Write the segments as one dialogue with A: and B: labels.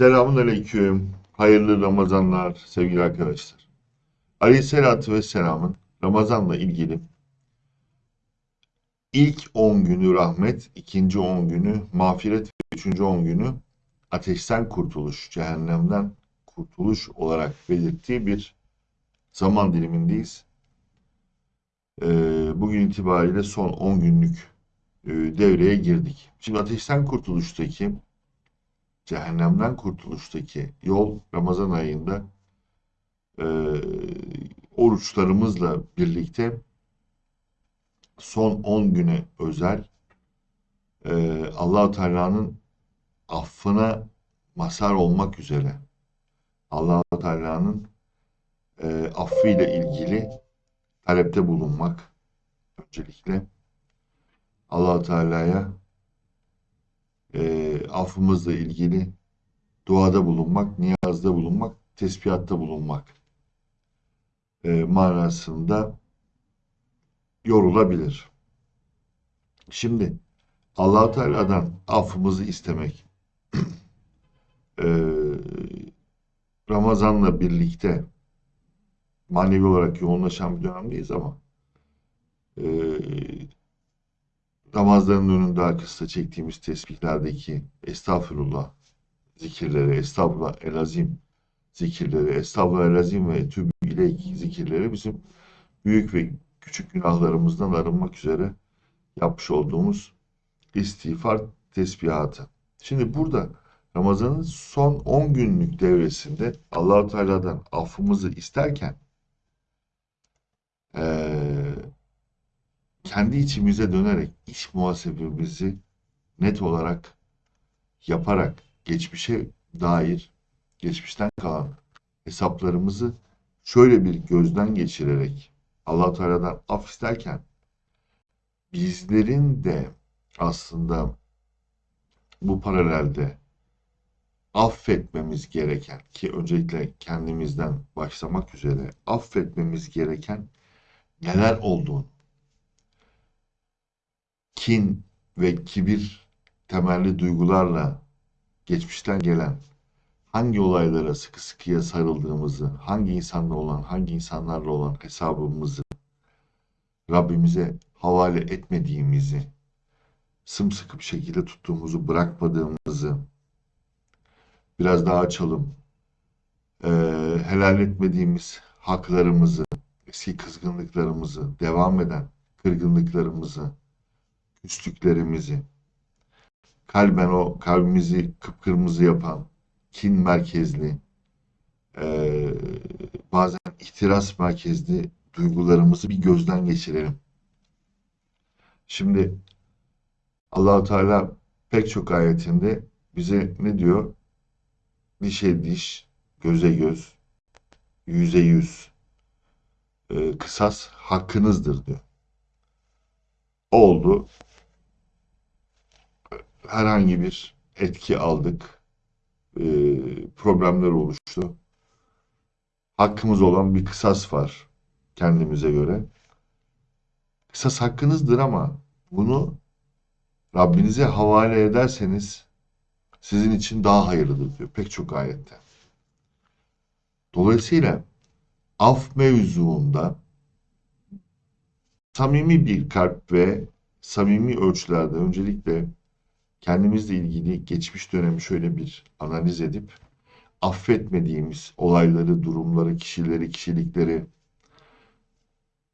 A: Selamun Aleyküm. Hayırlı Ramazanlar sevgili arkadaşlar. Aleyhisselatü Vesselam'ın Ramazan'la ilgili ilk 10 günü rahmet, ikinci 10 günü mağfiret ve üçüncü 10 günü ateşten kurtuluş, cehennemden kurtuluş olarak belirttiği bir zaman dilimindeyiz. Ee, bugün itibariyle son 10 günlük e, devreye girdik. Şimdi ateşten kurtuluştaki cehennemden kurtuluştaki yol Ramazan ayında e, oruçlarımızla birlikte son 10 güne özel e, allah Teala'nın affına mazhar olmak üzere allah Teala'nın e, affıyla ilgili talepte bulunmak öncelikle allah Teala'ya e, affımızla ilgili duada bulunmak, niyazda bulunmak, tesbihatta bulunmak e, manasında yorulabilir. Şimdi allah Teala'dan affımızı istemek e, Ramazan'la birlikte manevi olarak yoğunlaşan bir dönemdeyiz ama e, namazların önünde arkasında çektiğimiz tesbihlerdeki estağfurullah zikirleri, estağfurullah elazim zikirleri, estağfurullah elazim ve tübü ileyk zikirleri bizim büyük ve küçük günahlarımızdan arınmak üzere yapmış olduğumuz istiğfar tesbihatı. Şimdi burada Ramazan'ın son 10 günlük devresinde Allahu Teala'dan affımızı isterken ee, kendi içimize dönerek iş muhasebemizi net olarak yaparak geçmişe dair geçmişten kalan hesaplarımızı şöyle bir gözden geçirerek Allah Teala'dan af isterken bizlerin de aslında bu paralelde affetmemiz gereken ki öncelikle kendimizden başlamak üzere affetmemiz gereken neler olduğunu kin ve kibir temelli duygularla geçmişten gelen hangi olaylara sıkı sıkıya sarıldığımızı, hangi insanla olan, hangi insanlarla olan hesabımızı Rabbimize havale etmediğimizi, sımsıkı bir şekilde tuttuğumuzu, bırakmadığımızı biraz daha açalım. Ee, helal etmediğimiz haklarımızı, eski kızgınlıklarımızı, devam eden kırgınlıklarımızı, üstlüklerimizi, kalben o kalbimizi kıpkırmızı yapan, kin merkezli, e, bazen ihtiras merkezli duygularımızı bir gözden geçirelim. Şimdi Allahu Teala pek çok ayetinde bize ne diyor? Dişe diş, göze göz, yüze yüz, e, kısas hakkınızdır diyor. Oldu herhangi bir etki aldık. E, problemler oluştu. Hakkımız olan bir kısas var kendimize göre. Kısas hakkınızdır ama bunu Rabbinize havale ederseniz sizin için daha hayırlıdır diyor pek çok ayette. Dolayısıyla af mevzuunda samimi bir kalp ve samimi ölçülerde öncelikle kendimizle ilgili geçmiş dönemi şöyle bir analiz edip affetmediğimiz olayları, durumları, kişileri, kişilikleri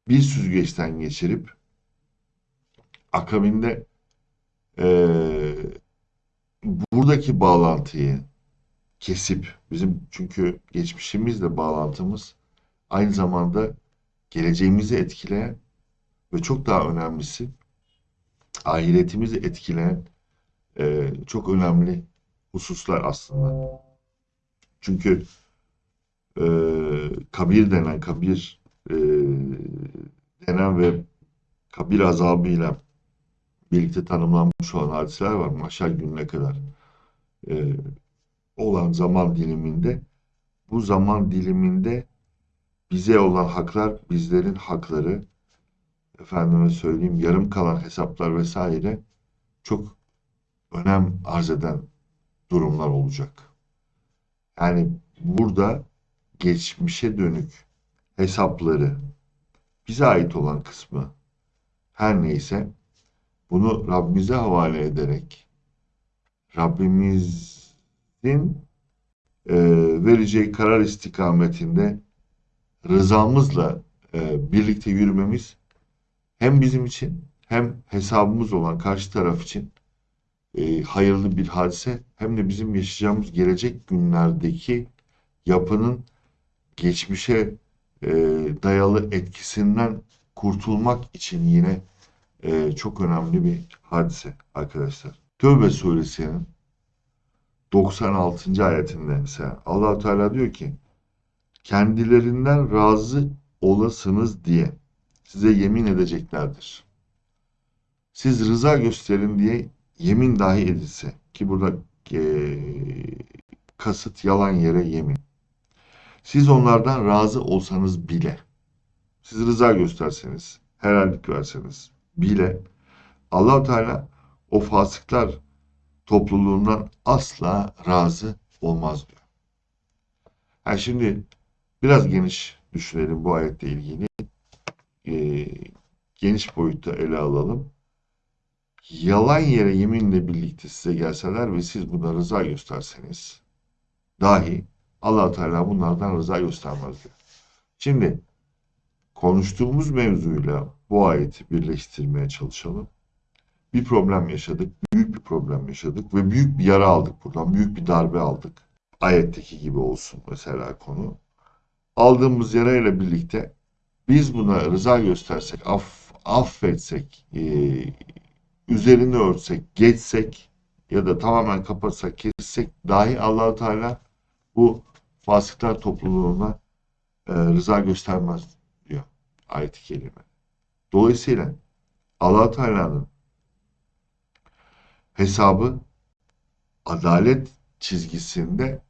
A: bir süzgeçten geçirip akabinde e, buradaki bağlantıyı kesip bizim çünkü geçmişimizle bağlantımız aynı zamanda geleceğimizi etkileyen ve çok daha önemlisi ahiretimizi etkileyen e, çok önemli hususlar aslında. Çünkü e, kabir denen, kabir e, denen ve kabir azabıyla birlikte tanımlanmış olan hadiseler var. Maşal gününe kadar e, olan zaman diliminde bu zaman diliminde bize olan haklar, bizlerin hakları, efendime söyleyeyim yarım kalan hesaplar vesaire çok önem arz eden durumlar olacak. Yani burada geçmişe dönük hesapları bize ait olan kısmı her neyse bunu Rabbimize havale ederek Rabbimizin e, vereceği karar istikametinde rızamızla e, birlikte yürümemiz hem bizim için hem hesabımız olan karşı taraf için e, hayırlı bir hadise hem de bizim yaşayacağımız gelecek günlerdeki yapının geçmişe e, dayalı etkisinden kurtulmak için yine e, çok önemli bir hadise arkadaşlar. Tövbe suresinin 96. ayetinde mesela allah Teala diyor ki kendilerinden razı olasınız diye size yemin edeceklerdir. Siz rıza gösterin diye yemin dahi edilse ki burada e, kasıt yalan yere yemin. Siz onlardan razı olsanız bile, siz rıza gösterseniz, helallik verseniz bile allah Teala o fasıklar topluluğundan asla razı olmaz diyor. Ha şimdi biraz geniş düşünelim bu ayetle ilgili. Ee, geniş boyutta ele alalım. Yalan yere yeminle birlikte size gelseler ve siz buna rıza gösterseniz dahi allah Teala bunlardan rıza göstermez diyor. Şimdi konuştuğumuz mevzuyla bu ayeti birleştirmeye çalışalım. Bir problem yaşadık, büyük bir problem yaşadık ve büyük bir yara aldık buradan, büyük bir darbe aldık. Ayetteki gibi olsun mesela konu. Aldığımız yarayla birlikte biz buna rıza göstersek, aff, affetsek, e, üzerini örtsek, geçsek ya da tamamen kapatsak, kessek dahi Allahu Teala bu fasıklar topluluğuna e, rıza göstermez diyor ayet-i kerime. Dolayısıyla allah Teala'nın hesabı adalet çizgisinde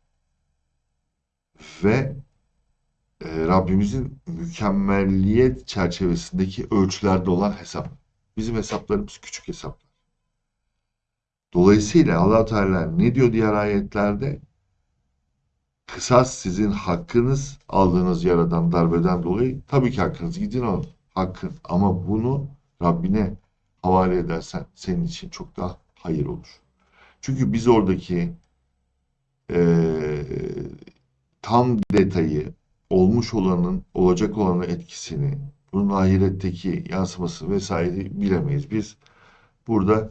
A: ve e, Rabbimizin mükemmelliyet çerçevesindeki ölçülerde olan hesap. Bizim hesaplarımız küçük hesaplar. Dolayısıyla allah Teala ne diyor diğer ayetlerde? Kısas sizin hakkınız aldığınız yaradan darbeden dolayı tabii ki hakkınız gidin alın. Hakkın ama bunu Rabbine havale edersen senin için çok daha hayır olur. Çünkü biz oradaki e, tam detayı olmuş olanın olacak olanın etkisini bunun ahiretteki yansıması vesaire bilemeyiz. Biz burada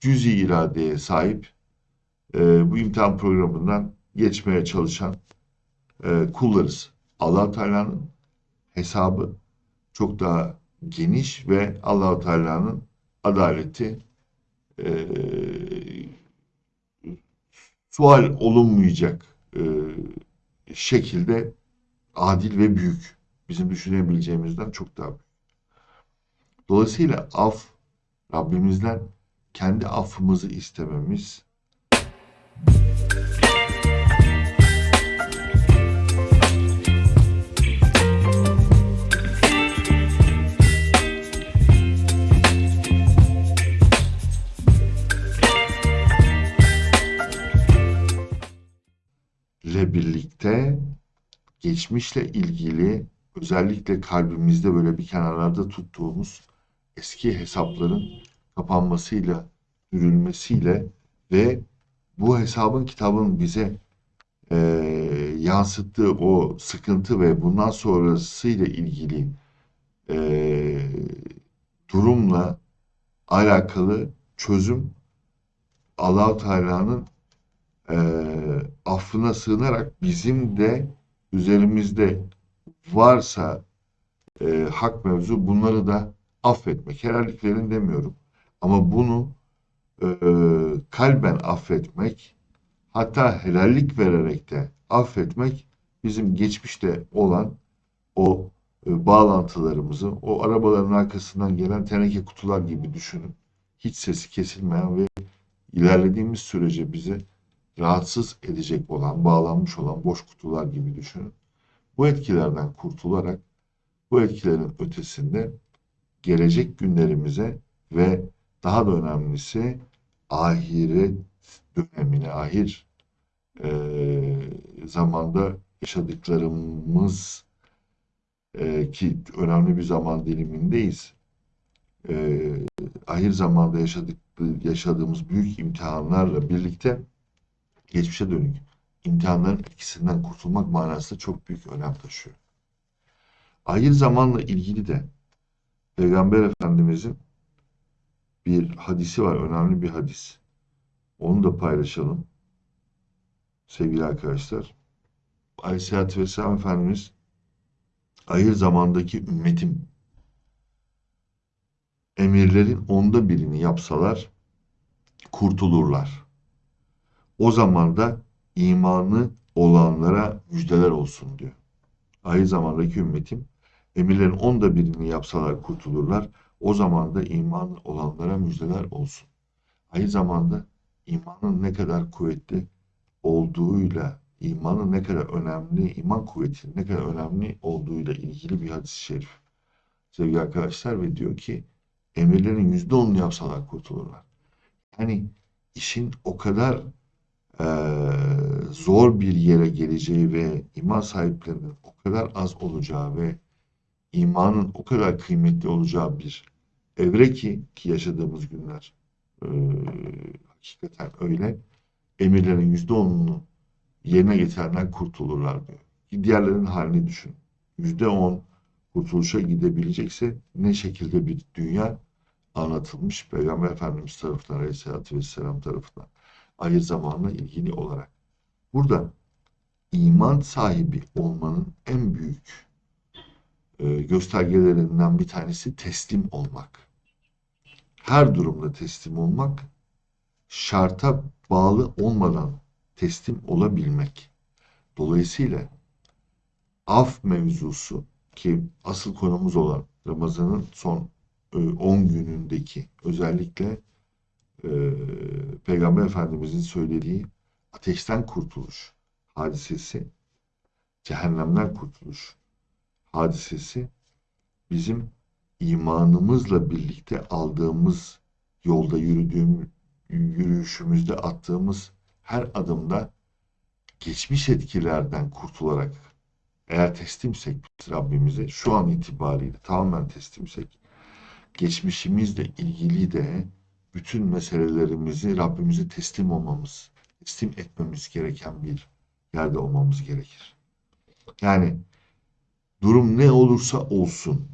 A: cüzi iradeye sahip e, bu imtihan programından geçmeye çalışan e, kullarız. allah Teala'nın hesabı çok daha geniş ve allah Teala'nın adaleti e, sual olunmayacak e, şekilde adil ve büyük. Bizim düşünebileceğimizden çok daha büyük. Dolayısıyla af Rabbimizden kendi affımızı istememiz ile birlikte geçmişle ilgili özellikle kalbimizde böyle bir kenarlarda tuttuğumuz eski hesapların kapanmasıyla, dürülmesiyle ve bu hesabın kitabın bize e, yansıttığı o sıkıntı ve bundan sonrasıyla ilgili e, durumla alakalı çözüm Allah Teala'nın e, affına sığınarak bizim de üzerimizde varsa e, hak mevzu bunları da affetmek. Helallik verin demiyorum. Ama bunu e, kalben affetmek hatta helallik vererek de affetmek bizim geçmişte olan o e, bağlantılarımızı o arabaların arkasından gelen teneke kutular gibi düşünün. Hiç sesi kesilmeyen ve ilerlediğimiz sürece bizi rahatsız edecek olan, bağlanmış olan boş kutular gibi düşünün. Bu etkilerden kurtularak bu etkilerin ötesinde gelecek günlerimize ve daha da önemlisi ahiret dönemine, ahir e, zamanda yaşadıklarımız e, ki önemli bir zaman dilimindeyiz. E, ahir zamanda yaşadık, yaşadığımız büyük imtihanlarla birlikte geçmişe dönük imtihanların etkisinden kurtulmak manasında çok büyük önem taşıyor. Ahir zamanla ilgili de Peygamber Efendimizin bir hadisi var, önemli bir hadis. Onu da paylaşalım sevgili arkadaşlar. Aleyhisselatü Vesselam Efendimiz ahir zamandaki ümmetim emirlerin onda birini yapsalar kurtulurlar. O zaman da imanı olanlara müjdeler olsun diyor. Ahir zamandaki ümmetim emirlerin onda birini yapsalar kurtulurlar. O zaman da imanı olanlara müjdeler olsun. Ahir zamanda imanın ne kadar kuvvetli olduğuyla imanın ne kadar önemli, iman kuvvetinin ne kadar önemli olduğuyla ilgili bir hadis-i şerif. Sevgili arkadaşlar ve diyor ki emirlerin yüzde onunu yapsalar kurtulurlar. Yani işin o kadar e, zor bir yere geleceği ve iman sahiplerinin o kadar az olacağı ve imanın o kadar kıymetli olacağı bir evre ki ki yaşadığımız günler e, hakikaten öyle emirlerin yüzde onunu yerine getirenler kurtulurlar diyor. Diğerlerinin halini düşün. Yüzde on kurtuluşa gidebilecekse ne şekilde bir dünya anlatılmış Peygamber Efendimiz tarafından Aleyhisselatü Vesselam tarafından ahir zamanla ilgili olarak. Burada iman sahibi olmanın en büyük e, göstergelerinden bir tanesi teslim olmak. Her durumda teslim olmak, şarta bağlı olmadan teslim olabilmek. Dolayısıyla af mevzusu ki asıl konumuz olan Ramazan'ın son 10 günündeki özellikle e, Peygamber Efendimizin söylediği ateşten kurtuluş hadisesi, cehennemden kurtuluş hadisesi bizim imanımızla birlikte aldığımız yolda yürüdüğüm yürüyüşümüzde attığımız her adımda geçmiş etkilerden kurtularak eğer teslimsek Rabbimize şu an itibariyle tamamen teslimsek geçmişimizle ilgili de bütün meselelerimizi Rabbimize teslim olmamız, teslim etmemiz gereken bir yerde olmamız gerekir. Yani durum ne olursa olsun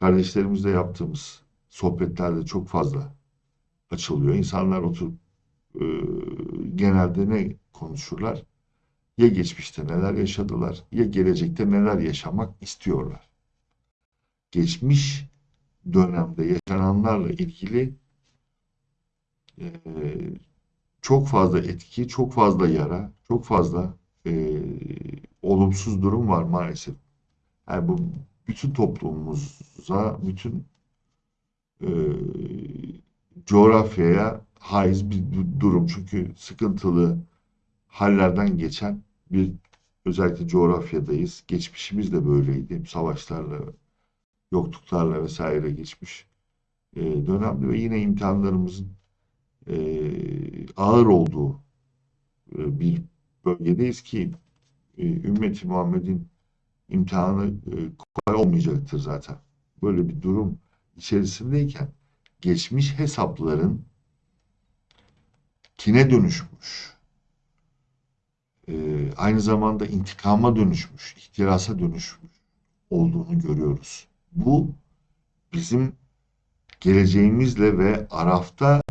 A: kardeşlerimizle yaptığımız sohbetlerde çok fazla açılıyor. İnsanlar oturup e, genelde ne konuşurlar? Ya geçmişte neler yaşadılar ya gelecekte neler yaşamak istiyorlar. Geçmiş dönemde yaşananlarla ilgili e, çok fazla etki, çok fazla yara, çok fazla e, olumsuz durum var maalesef. Yani bu bütün toplumumuza, bütün e, coğrafyaya haiz bir durum. Çünkü sıkıntılı hallerden geçen bir özellikle coğrafyadayız. Geçmişimiz de böyleydi. Savaşlarla, yokluklarla vesaire geçmiş e, dönemde ve yine imtihanlarımızın e, ağır olduğu e, bir bölgedeyiz ki e, ümmeti Muhammed'in imtihanı e, kolay olmayacaktır zaten. Böyle bir durum içerisindeyken geçmiş hesapların kine dönüşmüş. Ee, aynı zamanda intikama dönüşmüş, ihtirasa dönüşmüş olduğunu görüyoruz. Bu bizim geleceğimizle ve Araf'ta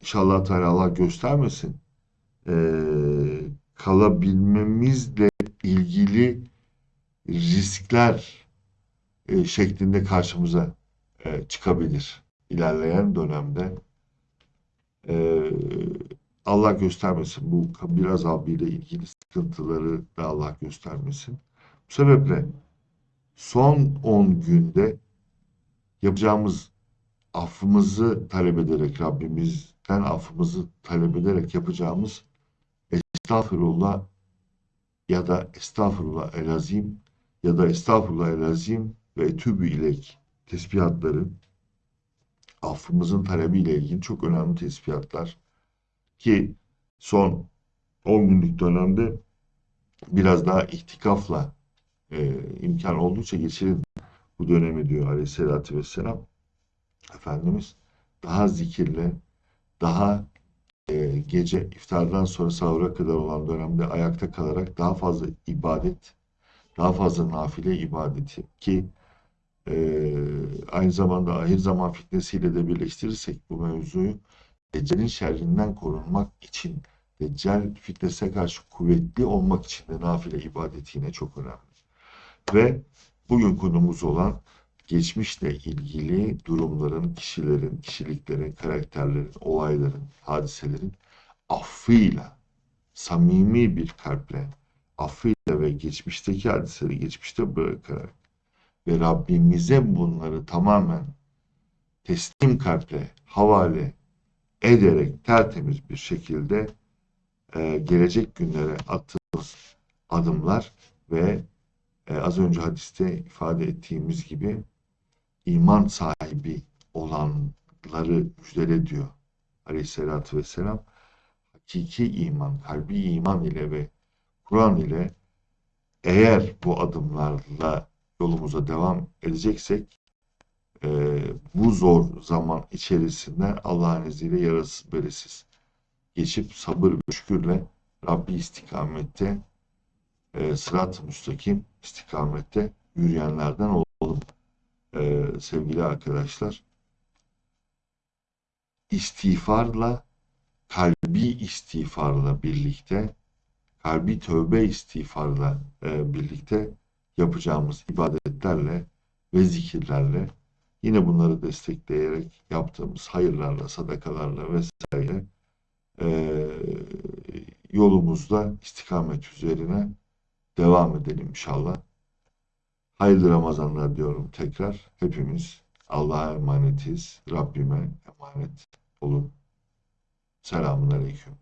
A: inşallah Teala Allah göstermesin ee, kalabilmemizle ilgili riskler e, şeklinde karşımıza e, çıkabilir ilerleyen dönemde. E, Allah göstermesin bu kabir azabı ile ilgili sıkıntıları da Allah göstermesin. Bu sebeple son 10 günde yapacağımız affımızı talep ederek Rabbimizden affımızı talep ederek yapacağımız estağfurullah ya da estağfurullah elazim ya da estağfurullah elazim ve etübü ilek tespihatları affımızın talebiyle ilgili çok önemli tespihatlar ki son 10 günlük dönemde biraz daha ihtikafla e, imkan oldukça geçirin bu dönemi diyor Aleyhisselatü Vesselam. Efendimiz daha zikirle, daha e, gece iftardan sonra sahura kadar olan dönemde ayakta kalarak daha fazla ibadet, daha fazla nafile ibadeti ki e, aynı zamanda ahir zaman fitnesiyle de birleştirirsek bu mevzuyu Deccal'in şerrinden korunmak için Deccal fitnesine karşı kuvvetli olmak için de nafile ibadeti yine çok önemli. Ve bugün konumuz olan geçmişle ilgili durumların, kişilerin, kişiliklerin, karakterlerin, olayların, hadiselerin affıyla, samimi bir kalple, affıyla ve geçmişteki hadiseleri geçmişte bırakarak ve Rabbimize bunları tamamen teslim kalple havale ederek tertemiz bir şekilde e, gelecek günlere attığımız adımlar ve e, az önce hadiste ifade ettiğimiz gibi iman sahibi olanları müjdele diyor Aleyhisselatü Vesselam. Hakiki iman, kalbi iman ile ve Kur'an ile eğer bu adımlarla yolumuza devam edeceksek e, bu zor zaman içerisinde Allah'ın izniyle yarasız beresiz geçip sabır ve şükürle Rabbi istikamette e, sırat-ı müstakim istikamette yürüyenlerden olalım e, sevgili arkadaşlar. İstiğfarla kalbi istiğfarla birlikte kalbi tövbe istiğfarla e, birlikte yapacağımız ibadetlerle ve zikirlerle yine bunları destekleyerek yaptığımız hayırlarla, sadakalarla vesaire e, yolumuzda istikamet üzerine devam edelim inşallah. Hayırlı Ramazanlar diyorum tekrar. Hepimiz Allah'a emanetiz. Rabbime emanet olun. Selamun Aleyküm.